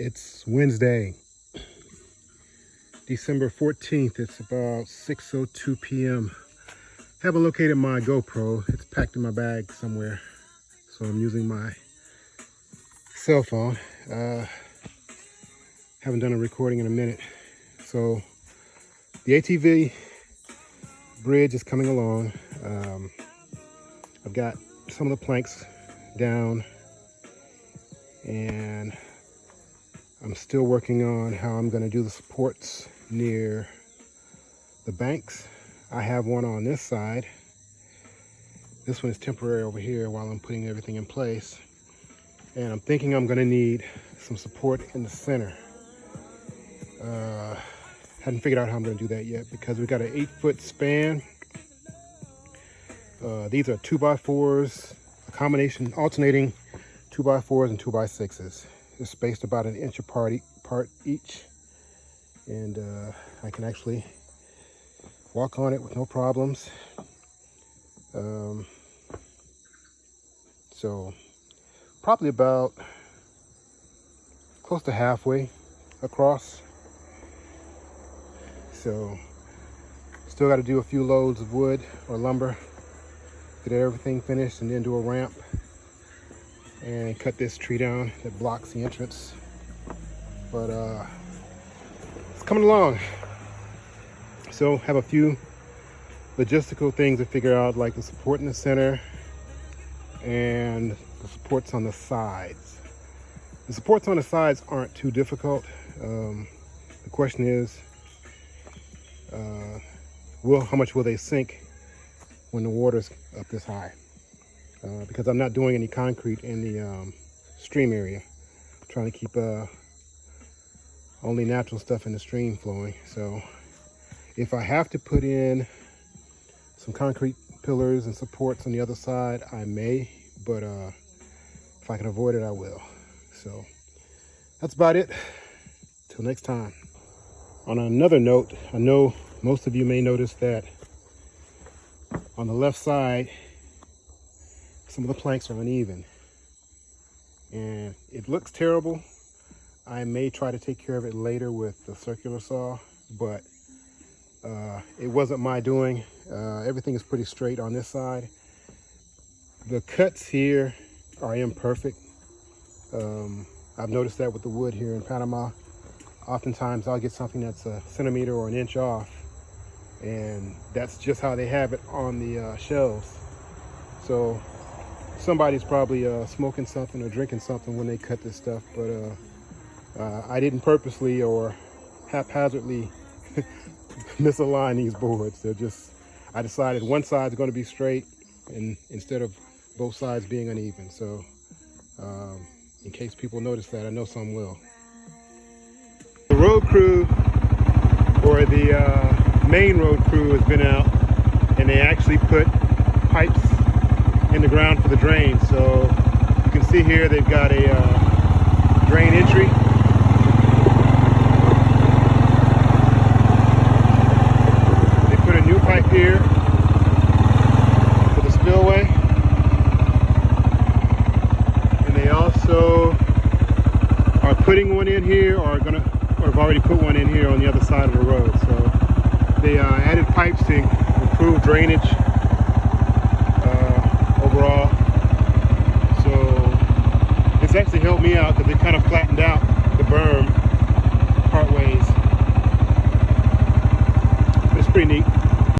It's Wednesday, December 14th. It's about 6.02 p.m. Haven't located my GoPro. It's packed in my bag somewhere. So I'm using my cell phone. Uh, haven't done a recording in a minute. So the ATV bridge is coming along. Um, I've got some of the planks down and I'm still working on how I'm going to do the supports near the banks. I have one on this side. This one is temporary over here while I'm putting everything in place. And I'm thinking I'm going to need some support in the center. Uh, hadn't figured out how I'm going to do that yet because we've got an eight foot span. Uh, these are two by fours, a combination alternating two by fours and two by sixes. They're spaced about an inch apart, apart each. And uh, I can actually walk on it with no problems. Um, so probably about close to halfway across. So still got to do a few loads of wood or lumber, get everything finished and then do a ramp and cut this tree down that blocks the entrance. But uh, it's coming along. So have a few logistical things to figure out like the support in the center and the supports on the sides. The supports on the sides aren't too difficult. Um, the question is, uh, will how much will they sink when the water's up this high? Uh, because I'm not doing any concrete in the um, stream area. I'm trying to keep uh, only natural stuff in the stream flowing. So if I have to put in some concrete pillars and supports on the other side, I may, but uh, if I can avoid it, I will. So that's about it. Till next time. On another note, I know most of you may notice that on the left side, some of the planks are uneven. And it looks terrible. I may try to take care of it later with the circular saw but uh, it wasn't my doing. Uh, everything is pretty straight on this side. The cuts here are imperfect. Um, I've noticed that with the wood here in Panama. Oftentimes I'll get something that's a centimeter or an inch off and that's just how they have it on the uh, shelves. So somebody's probably uh, smoking something or drinking something when they cut this stuff, but uh, uh, I didn't purposely or haphazardly misalign these boards. They're just, I decided one side's going to be straight and instead of both sides being uneven. So um, in case people notice that, I know some will. The road crew or the uh, main road crew has been out and they actually put pipes in the ground for the drain. So you can see here they've got a uh, drain entry. They put a new pipe here for the spillway. And they also are putting one in here or are gonna or have already put one in here on the other side of the road. So they uh, added pipes to improve drainage So it's actually helped me out because it kind of flattened out the berm part ways. It's pretty neat.